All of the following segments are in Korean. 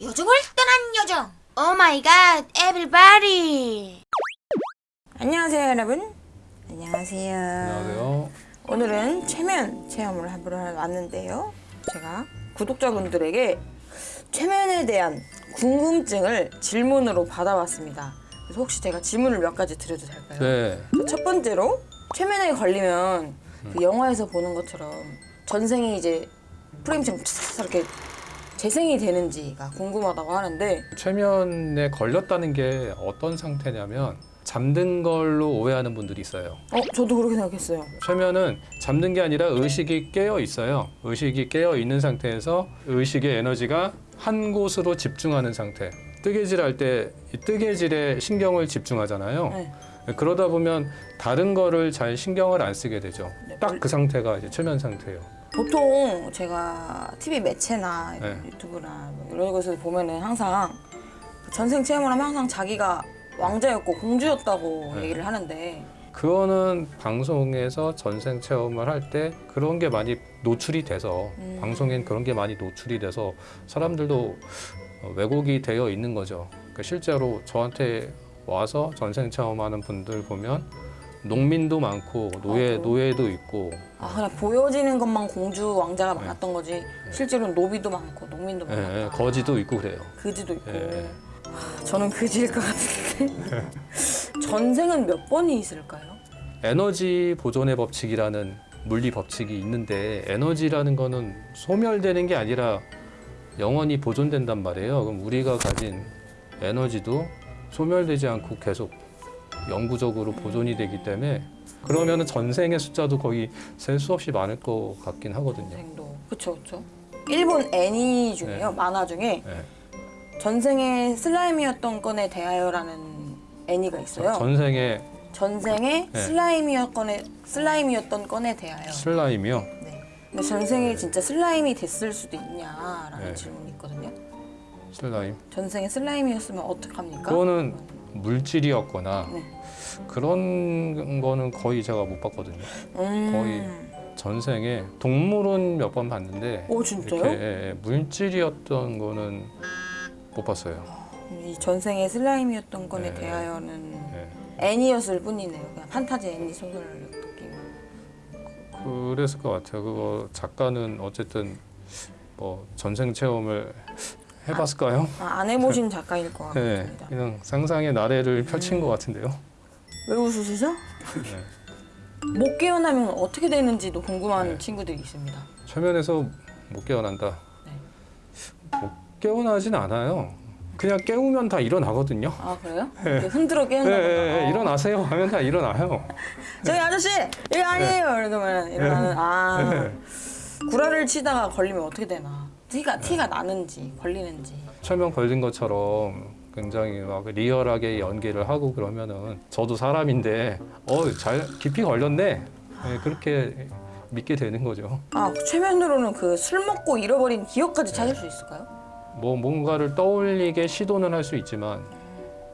여정을 떠난 여정. Oh my god everybody 안녕하세요 여러분. 안녕하세요. 안녕하세요. 오늘은 최면 체험을 하러 왔는데요. 제가 구독자분들에게 최면에 대한 궁금증을 질문으로 받아왔습니다. 그래서 혹시 제가 질문을 몇 가지 드려도 될까요? 네. 첫 번째로 최면에 걸리면 그 영화에서 보는 것처럼 전생이 이제 프레임처럼 촤 이렇게 재생이 되는지가 궁금하다고 하는데 최면에 걸렸다는 게 어떤 상태냐면 잠든 걸로 오해하는 분들이 있어요. 어 저도 그렇게 생각했어요. 최면은 잠든 게 아니라 의식이 깨어 있어요. 의식이 깨어 있는 상태에서 의식의 에너지가 한 곳으로 집중하는 상태. 뜨개질 할때이 뜨개질에 신경을 집중하잖아요. 네. 그러다 보면 다른 거를 잘 신경을 안 쓰게 되죠. 네. 딱그 상태가 이제 최면 상태예요. 보통 제가 TV 매체나 네. 유튜브나 뭐 이런 것을 보면은 항상 그 전생 체험을 하면 항상 자기가 왕자였고 공주였다고 네. 얘기를 하는데 그거는 방송에서 전생 체험을 할 때 그런 게 많이 노출이 돼서 음. 방송엔 그런 게 많이 노출이 돼서 사람들도 어, 왜곡이 되어 있는 거죠. 그러니까 실제로 저한테 와서 전생 체험하는 분들 보면 농민도 많고 노예 아, 노예도 있고 아 그냥 보여지는 것만 공주 왕자가 네. 많았던 거지 실제로는 노비도 많고 농민도 예, 많았다. 예, 거지도 있고 그래요. 그지도 있고. 예. 아, 저는 그지일 것 같은데 전생은 몇 번이 있을까요? 에너지 보존의 법칙이라는 물리 법칙이 있는데 에너지라는 거는 소멸되는 게 아니라 영원히 보존된단 말이에요. 그럼 우리가 가진 에너지도 소멸되지 않고 계속 영구적으로 보존이 되기 때문에 그러면 은 전생의 숫자도 거의 셀 수 없이 많을 것 같긴 하거든요. 전생도 그쵸 그쵸. 일본 애니 중에요 네. 만화 중에 네. 전생의 슬라임이었던 건에 대하여라는 애니가 있어요. 전생의 전생의 네. 슬라임이었건에 슬라임이었던 건에 대하여. 슬라임이요. 네. 근데 전생에 진짜 슬라임이 됐을 수도 있냐라는 네. 질문이 있거든요. 슬라임. 전생에 슬라임이었으면 어떡합니까? 그거는 물질이었거나 네. 그런 거는 거의 제가 못 봤거든요. 음. 거의 전생에 동물은 몇 번 봤는데 오 진짜요? 이렇게 예, 예, 물질이었던 거는 못 봤어요. 이 전생의 슬라임이었던 건에 네. 대하여는 예. 애니였을 뿐이네요. 그냥 판타지 애니 소설 느낌. 그랬을 것 같아요. 그거 작가는 어쨌든 뭐 전생 체험을 해봤을까요? 아, 안 해보신 작가일 것 네, 같습니다. 그냥 상상의 나래를 펼친 것 같은데요. 왜 웃으시죠? 네. 못 깨어나면 어떻게 되는지도 궁금한 네. 친구들이 있습니다. 최면에서 못 깨어난다. 네. 못 깨어나진 않아요. 그냥 깨우면 다 일어나거든요. 아 그래요? 이렇게 흔들어 깨운다거나 네, 네, 네, 어. 일어나세요 하면 다 일어나요. 저기 아저씨 이거 아니에요 이러면 일어나는 아 네. 구라를 치다가 걸리면 어떻게 되나 티가 티가 나는지 걸리는지 최면 걸린 것처럼 굉장히 막 리얼하게 연기를 하고 그러면은 저도 사람인데 어 잘 깊이 걸렸네 네, 그렇게 믿게 되는 거죠. 아 최면으로는 그 술 먹고 잃어버린 기억까지 찾을 수 있을까요? 뭐 뭔가를 떠올리게 시도는 할 수 있지만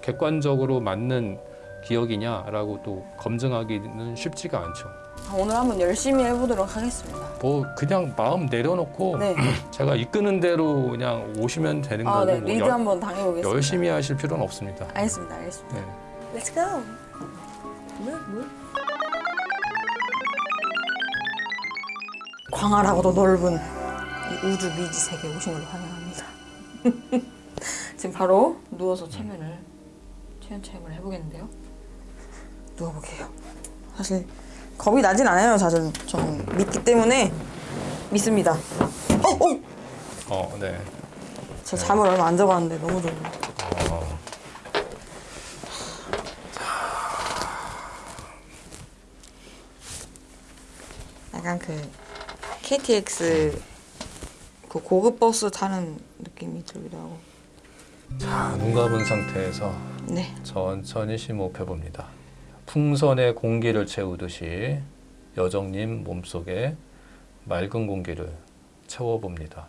객관적으로 맞는 기억이냐라고 또 검증하기는 쉽지가 않죠. 아, 오늘 한번 열심히 해보도록 하겠습니다. 뭐 그냥 마음 내려놓고 네. 제가 이끄는 대로 그냥 오시면 되는 아, 거고 네뭐 리드 열- 한번 당해보겠습니다. 열심히 하실 필요는 없습니다. 알겠습니다, 알겠습니다. 네. Let's go. 물, 물. 광활하고도 넓은 이 우주 미지 세계에 오신 걸 환영합니다. 지금 바로 누워서 체면을 체면 체험을 해보겠는데요. 누워볼게요. 사실 겁이 나진 않아요. 사실 좀 믿기 때문에 믿습니다. 어, 어. 어, 네. 저 잠을 얼마 안 자봤는데 너무 좋네요. 어. 약간 그 KTX 그 고급 버스 타는 느낌이 들기도 하고. 자, 눈 감은 상태에서 네. 천천히 심호흡해 봅니다. 풍선에 공기를 채우듯이 여정님 몸속에 맑은 공기를 채워봅니다.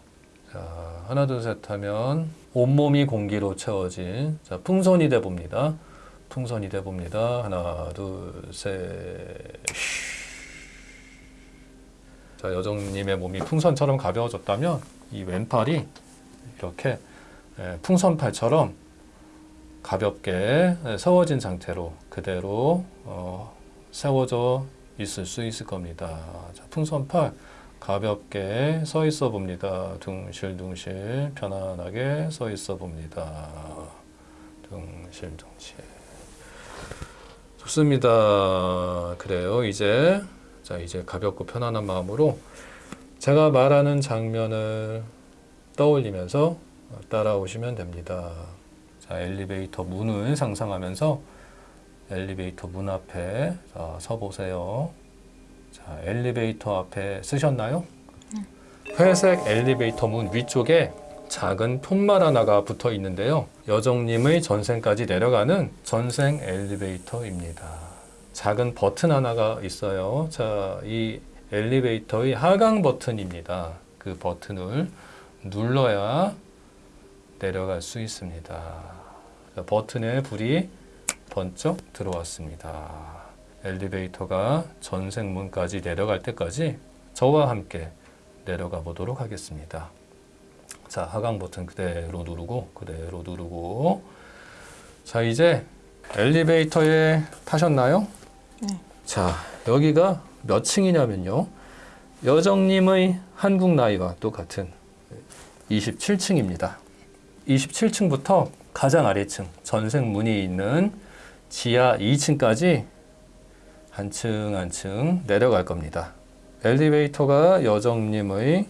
자, 하나 둘 셋 하면 온몸이 공기로 채워진 자, 풍선이 돼 봅니다. 풍선이 돼 봅니다. 하나 둘 셋. 자, 여정님의 몸이 풍선처럼 가벼워졌다면 이 왼팔이 이렇게 예, 풍선팔처럼 가볍게 예, 세워진 상태로 그대로 어, 세워져 있을 수 있을 겁니다. 자, 풍선팔 가볍게 서 있어 봅니다. 둥실둥실 편안하게 서 있어 봅니다. 둥실둥실. 좋습니다. 그래요. 이제 자 이제 가볍고 편안한 마음으로 제가 말하는 장면을 떠올리면서 따라오시면 됩니다. 자 엘리베이터 문을 상상하면서 엘리베이터 문 앞에 자, 서 보세요. 자 엘리베이터 앞에 쓰셨나요? 회색 엘리베이터 문 위쪽에 작은 푯말 하나가 붙어 있는데요. 여정님의 전생까지 내려가는 전생 엘리베이터입니다. 작은 버튼 하나가 있어요. 자, 이 엘리베이터의 하강 버튼입니다. 그 버튼을 눌러야 내려갈 수 있습니다. 자, 버튼에 불이 번쩍 들어왔습니다. 엘리베이터가 전생문까지 내려갈 때까지 저와 함께 내려가 보도록 하겠습니다. 자, 하강 버튼 그대로 누르고 그대로 누르고 자, 이제 엘리베이터에 타셨나요? 네. 자, 여기가 몇 층이냐면요. 여정님의 한국 나이와 똑같은 27층입니다. 27층부터 가장 아래층 전생 문이 있는 지하 2층까지 한 층 한 층 내려갈 겁니다. 엘리베이터가 여정님의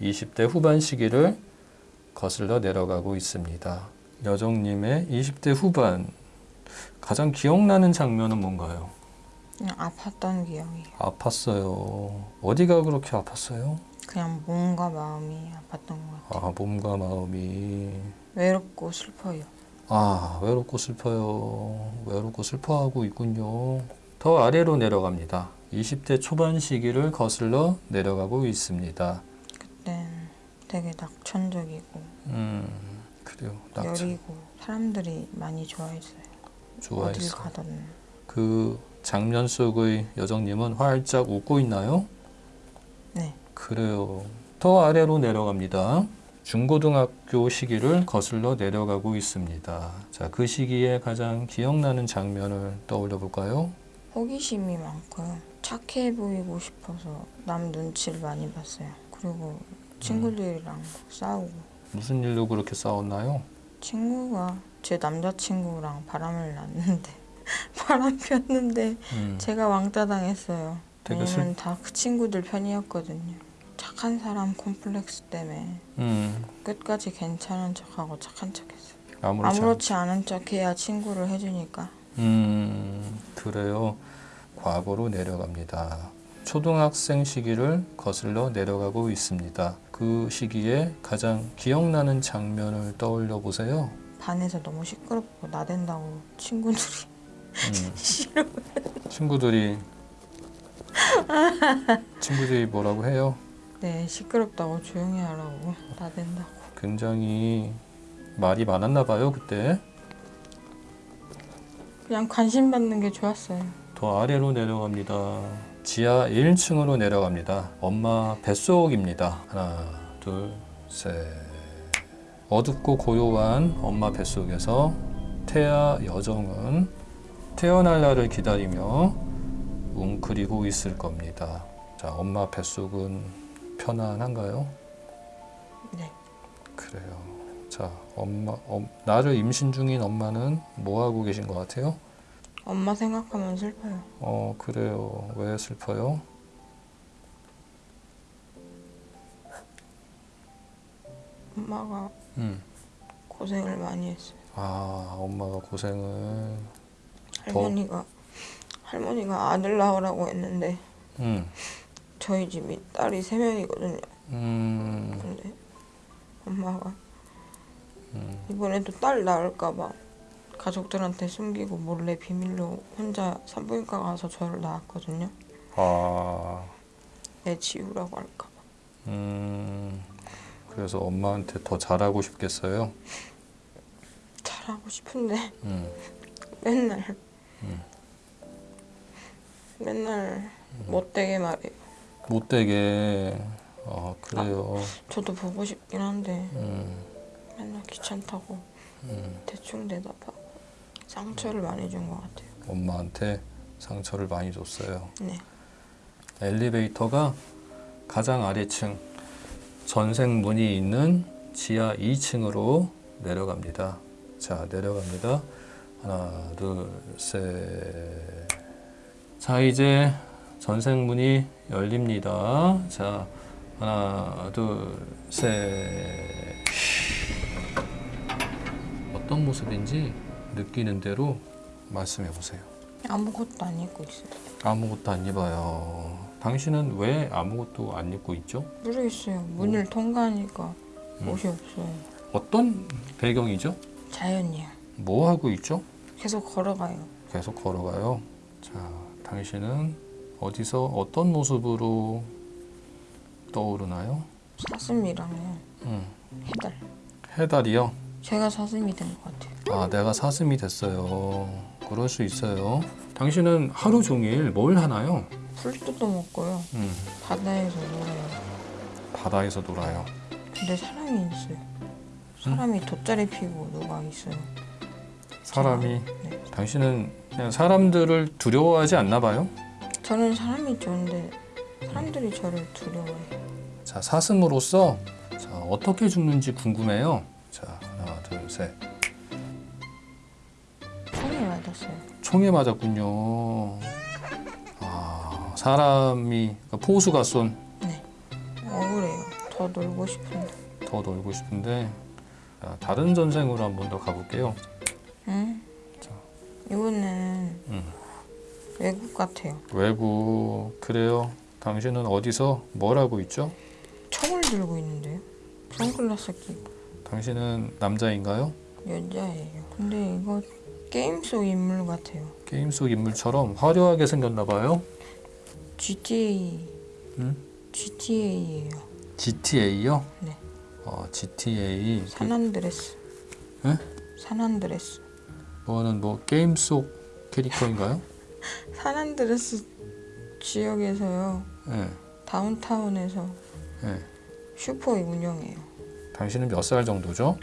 20대 후반 시기를 거슬러 내려가고 있습니다. 여정님의 20대 후반 가장 기억나는 장면은 뭔가요? 그냥 아팠던 기억이에요. 아팠어요. 어디가 그렇게 아팠어요? 그냥 몸과 마음이 아팠던 것 같아요. 아, 몸과 마음이 외롭고 슬퍼요. 아, 외롭고 슬퍼요. 외롭고 슬퍼하고 있군요. 더 아래로 내려갑니다. 20대 초반 시기를 거슬러 내려가고 있습니다. 그땐 되게 낙천적이고 음, 그래요. 낙천 여리고 사람들이 많이 좋아했어요. 어딜 좋아했어. 가든 그 장면 속의 여정님은 활짝 웃고 있나요? 네. 그래요. 더 아래로 내려갑니다. 중고등학교 시기를 거슬러 내려가고 있습니다. 자, 그 시기에 가장 기억나는 장면을 떠올려 볼까요? 호기심이 많고요. 착해 보이고 싶어서 남 눈치를 많이 봤어요. 그리고 친구들이랑 싸우고 무슨 일로 그렇게 싸웠나요? 친구가 제 남자친구랑 바람을 났는데 바람 피웠는데 음, 제가 왕따 당했어요. 되게 왜냐면 다그 친구들 편이었거든요. 착한 사람 콤플렉스 때문에 음, 끝까지 괜찮은 척하고 착한 척했어요. 아무렇지, 않... 아무렇지 않은 척해야 친구를 해주니까. 음, 그래요. 과거로 내려갑니다. 초등학생 시기를 거슬러 내려가고 있습니다. 그 시기에 가장 기억나는 장면을 떠올려 보세요. 반에서 너무 시끄럽고 나댄다고 친구들이 음, 싫어. 친구들이 친구들이 뭐라고 해요? 네 시끄럽다고 조용히 하라고 나댄다고. 굉장히 말이 많았나 봐요 그때. 그냥 관심 받는 게 좋았어요. 더 아래로 내려갑니다. 지하 1층으로 내려갑니다. 엄마 뱃속입니다. 하나, 둘, 셋. 어둡고 고요한 엄마 뱃속에서 태아 여정은 태어날 날을 기다리며 웅크리고 있을 겁니다. 자, 엄마 뱃속은 편안한가요? 네. 그래요. 자, 엄마, 엄- 나를 임신 중인 엄마는 뭐 하고 계신 것 같아요? 엄마 생각하면 슬퍼요. 어, 그래요. 왜 슬퍼요? 엄마가 음. 고생을 많이 했어요. 아, 엄마가 고생을. 할머니가 할머니가 아들 낳으라고 했는데 음. 저희 집이 딸이 세 명이거든요. 음. 근데 엄마가 음. 이번에도 딸 낳을까봐 가족들한테 숨기고 몰래 비밀로 혼자 산부인과 가서 저를 낳았거든요. 아. 애 지우라고 할까봐. 음. 그래서 엄마한테 더 잘하고 싶겠어요. 잘하고 싶은데 음. 맨날 음. 맨날 못되게 말해요. 못되게. 아, 그래요. 저도 보고 싶긴 한데 음. 맨날 귀찮다고 음, 대충 대답하고 상처를 많이 준 것 같아요. 엄마한테 상처를 많이 줬어요. 네. 엘리베이터가 가장 아래층 전생 문이 있는 지하 2층으로 내려갑니다. 자, 내려갑니다. 하나, 둘, 셋. 자, 이제 전생 문이 열립니다. 자, 하나, 둘, 셋. 어떤 모습인지 느끼는 대로 말씀해 보세요. 아무것도 안 입고 있어요. 아무것도 안 입어요. 당신은 왜 아무것도 안 입고 있죠? 모르겠어요. 문을 통과하니까 음. 옷이 없어요. 어떤 배경이죠? 자연이요. 뭐 하고 있죠? 계속 걸어가요. 계속 걸어가요. 자, 당신은 어디서 어떤 모습으로 떠오르나요? 사슴이랑요. 음, 해달. 해달이요. 제가 사슴이 된 것 같아요. 아, 내가 사슴이 됐어요. 그럴 수 있어요. 당신은 하루 종일 뭘 하나요? 풀 뜯어먹고요. 음, 바다에서 놀아요. 바다에서 놀아요. 근데 사람이 있어요. 사람이 돗자리 피고 누가 있어요. 사람이 네. 당신은 그냥 사람들을 두려워하지 않나 봐요? 저는 사람이 좋은데 사람들이 저를 두려워해요. 자, 사슴으로서 자, 어떻게 죽는지 궁금해요. 자, 하나, 둘, 셋. 총에 맞았어요. 총에 맞았군요. 아, 사람이 그러니까 포수가 쏜더 네. 억울해요. 더 놀고 싶은데. 놀고 싶은데 자, 다른 전생으로 한번 더 가볼게요. 응? 자. 이거는 음. 외국 같아요. 외국 그래요. 당신은 어디서 뭘 하고 있죠? 총을 들고 있는데요. 선글라스 끼고 당신은 남자인가요? 여자예요. 근데 이거 게임 속 인물 같아요. 게임 속 인물처럼 화려하게 생겼나 봐요. GTA. 응? GTA예요. GTA요? 네. 어, GTA. San Andreas. 에? San Andreas. 뭐는 뭐 게임 속 캐릭터인가요? San Andreas 지역에서요. 예. downtown에서 예. 슈퍼 운영해요. 당신은 몇 살 정도죠?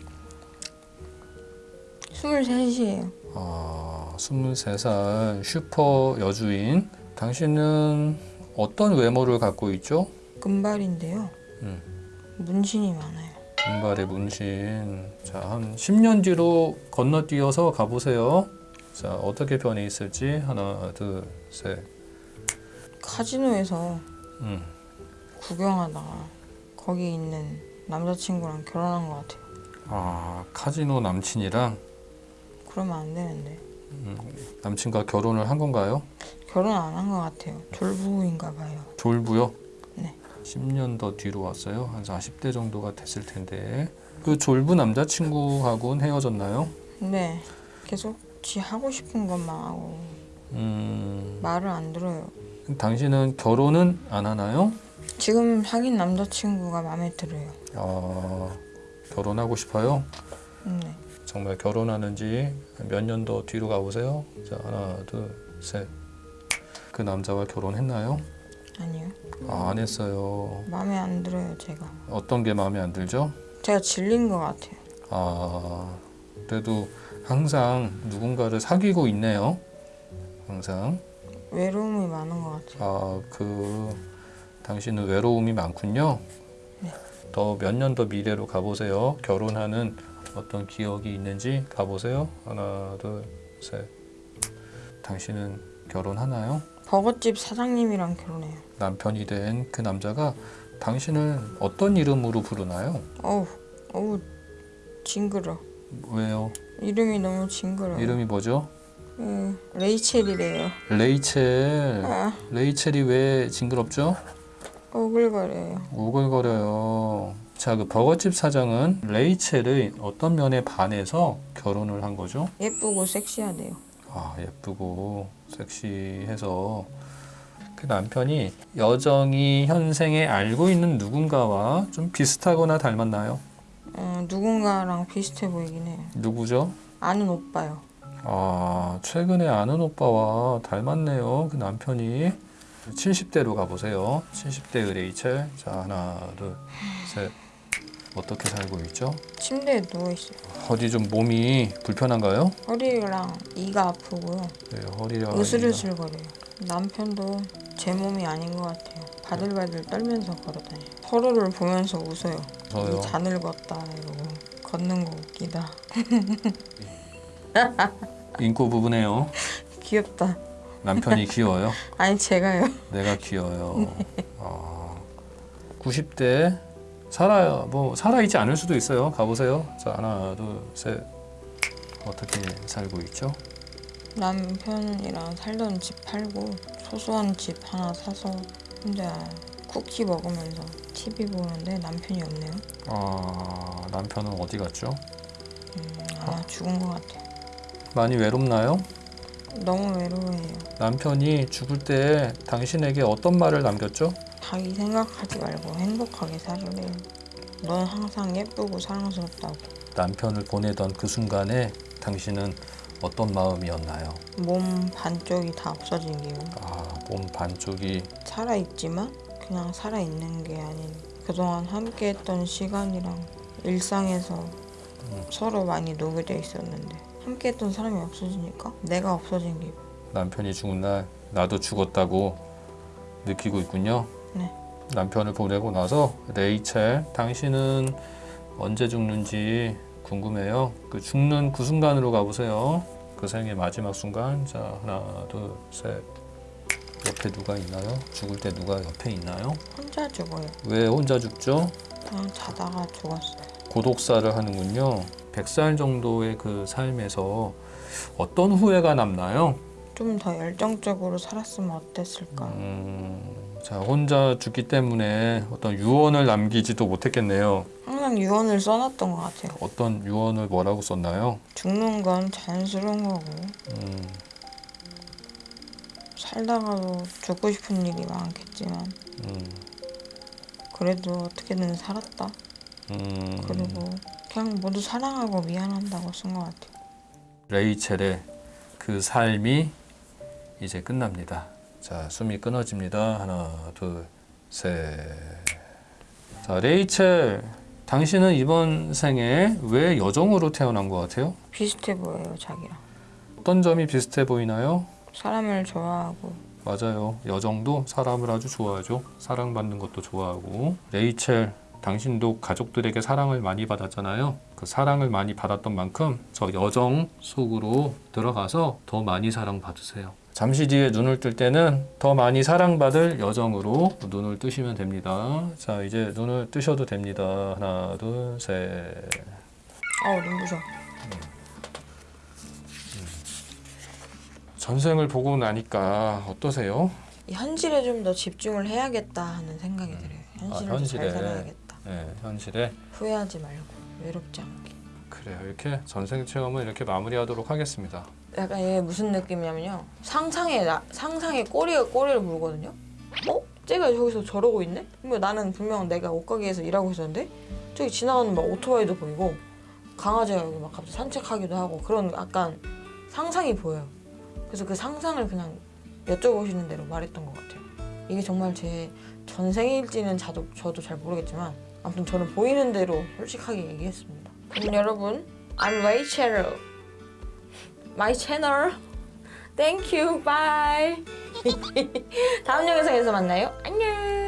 23이에요. 아, 23살 슈퍼 여주인. 당신은 어떤 외모를 갖고 있죠? 금발인데요. 음. 문신이 많아요. 금발의 문신. 자, 한 10년 뒤로 건너뛰어서 가보세요. 자, 어떻게 변해 있을지. 하나, 둘, 셋. 카지노에서 음. 구경하다가 거기 있는 남자친구랑 결혼한 것 같아요. 아, 카지노 남친이랑 그러면 안 되는데. 남친과 결혼을 한 건가요? 결혼 안 한 것 같아요. 졸부인가 봐요. 졸부요? 네. 10년 더 뒤로 왔어요. 한 40대 정도가 됐을 텐데. 그 졸부 남자친구하고는 헤어졌나요? 네. 계속 지 하고 싶은 것만 하고 음, 말을 안 들어요. 당신은 결혼은 안 하나요? 지금 사귄 남자친구가 마음에 들어요. 아, 결혼하고 싶어요? 네. 정말 결혼하는지 몇 년 더 뒤로 가보세요. 자, 하나, 둘, 셋. 그 남자와 결혼했나요? 아니요. 아, 안 했어요. 마음에 안 들어요, 제가. 어떤 게 마음에 안 들죠? 제가 질린 것 같아요. 아, 그래도 항상 누군가를 사귀고 있네요. 항상. 외로움이 많은 것 같아요. 아, 그 당신은 외로움이 많군요. 네. 더몇 년 더 미래로 가보세요. 결혼하는 어떤 기억이 있는지 가보세요. 하나, 둘, 셋. 당신은 결혼하나요? 버거집 사장님이랑 결혼해요. 남편이 된 그 남자가 당신을 어떤 이름으로 부르나요? 어우, 어우, 징그러. 왜요? 이름이 너무 징그러요. 이름이 뭐죠? 음, 레이첼이래요. 레이첼. 아, 레이첼이 왜 징그럽죠? 오글거려요. 오글거려요. 자, 그 버거집 사장은 레이첼의 어떤 면에 반해서 결혼을 한 거죠? 예쁘고 섹시하대요. 아, 예쁘고 섹시해서 그 남편이 여정이 현생에 알고 있는 누군가와 좀 비슷하거나 닮았나요? 어, 누군가랑 비슷해 보이긴 해요. 누구죠? 아는 오빠요. 아, 최근에 아는 오빠와 닮았네요. 그 남편이 70대로 가보세요. 70대의 레이첼. 자, 하나, 둘, 셋. 어떻게 살고 있죠? 침대에 누워 있어요. 어디 좀 몸이 불편한가요? 허리랑 이가 아프고요. 네, 허리랑 으슬으슬 거려요. 남편도 제 몸이 아닌 것 같아요. 바들바들 떨면서 걸어다녀요. 서로를 보면서 웃어요. 저요. 자 늙었다 이러고 걷는 거 웃기다. 인고 부부네요. 귀엽다. 남편이 귀여워요. 아니 제가요. 내가 귀여워요. 아, 90대 살아요. 뭐 살아 있지 않을 수도 있어요. 가보세요. 자 하나, 둘, 셋. 어떻게 살고 있죠? 남편이랑 살던 집 팔고 소소한 집 하나 사서 혼자 쿠키 먹으면서 TV 보는데 남편이 없네요. 아 남편은 어디 갔죠? 음, 아마 죽은 것 같아요. 많이 외롭나요? 너무 외로워해요. 남편이 죽을 때 당신에게 어떤 말을 남겼죠? 자기 생각하지 말고 행복하게 살으래요. 넌 항상 예쁘고 사랑스럽다고. 남편을 보내던 그 순간에 당신은 어떤 마음이었나요? 몸 반쪽이 다 없어진 게요. 아, 몸 반쪽이 살아있지만 그냥 살아있는 게 아닌 그동안 함께했던 시간이랑 일상에서 서로 많이 녹여져 있었는데 함께했던 사람이 없어지니까 내가 없어진 게 남편이 죽은 날 나도 죽었다고 느끼고 있군요. 네. 남편을 보내고 나서 레이첼 당신은 언제 죽는지 궁금해요. 그 죽는 그 순간으로 가보세요. 그 생의 마지막 순간. 자 하나 둘 셋. 옆에 누가 있나요? 죽을 때 누가 옆에 있나요? 혼자 죽어요. 왜 혼자 죽죠? 그냥 자다가 죽었어요. 고독사를 하는군요. 100살 정도의 그 삶에서 어떤 후회가 남나요? 좀 더 열정적으로 살았으면 어땠을까? 음, 자 혼자 죽기 때문에 어떤 유언을 남기지도 못했겠네요. 항상 유언을 써놨던 것 같아요. 어떤 유언을 뭐라고 썼나요? 죽는 건 자연스러운 거고 음, 살다가도 죽고 싶은 일이 많겠지만 음, 그래도 어떻게든 살았다. 음. 그리고 그냥 모두 사랑하고 미안한다고 쓴 것 같아요. 레이첼의 그 삶이 이제 끝납니다. 자, 숨이 끊어집니다. 하나, 둘, 셋. 자, 레이첼, 당신은 이번 생에 왜 여정으로 태어난 것 같아요? 비슷해 보여요, 자기랑. 어떤 점이 비슷해 보이나요? 사람을 좋아하고 맞아요. 여정도 사람을 아주 좋아하죠. 사랑받는 것도 좋아하고. 레이첼, 당신도 가족들에게 사랑을 많이 받았잖아요. 그 사랑을 많이 받았던 만큼 저 여정 속으로 들어가서 더 많이 사랑받으세요. 잠시 뒤에 눈을 뜰 때는 더 많이 사랑받을 여정으로 눈을 뜨시면 됩니다. 자, 이제 눈을 뜨셔도 됩니다. 하나, 둘, 셋. 아우 눈부셔. 전생을 보고 나니까 어떠세요? 이 현실에 좀 더 집중을 해야겠다 하는 생각이 들어요. 현실을 아, 좀잘 현실에. 살아야겠다. 네, 현실에 후회하지 말고 외롭지 않게. 그래요. 이렇게 전생 체험을 이렇게 마무리하도록 하겠습니다. 약간 얘 무슨 느낌이냐면요. 상상에 나, 상상에 꼬리가 꼬리를 물거든요. 어? 쟤가 저기서 저러고 있네? 그러면 나는 분명 내가 옷가게에서 일하고 있었는데 저기 지나가는 막 오토바이도 보이고 강아지가 여기 막 갑자기 산책하기도 하고 그런 약간 상상이 보여요. 그래서 그 상상을 그냥 여쭤보시는 대로 말했던 것 같아요. 이게 정말 제 전생일지는 저도, 저도 잘 모르겠지만 아무튼 저는 보이는 대로 솔직하게 얘기했습니다. 그럼 여러분, I'm Rachel. My channel. Thank you. Bye. 다음 영상에서 만나요. 안녕.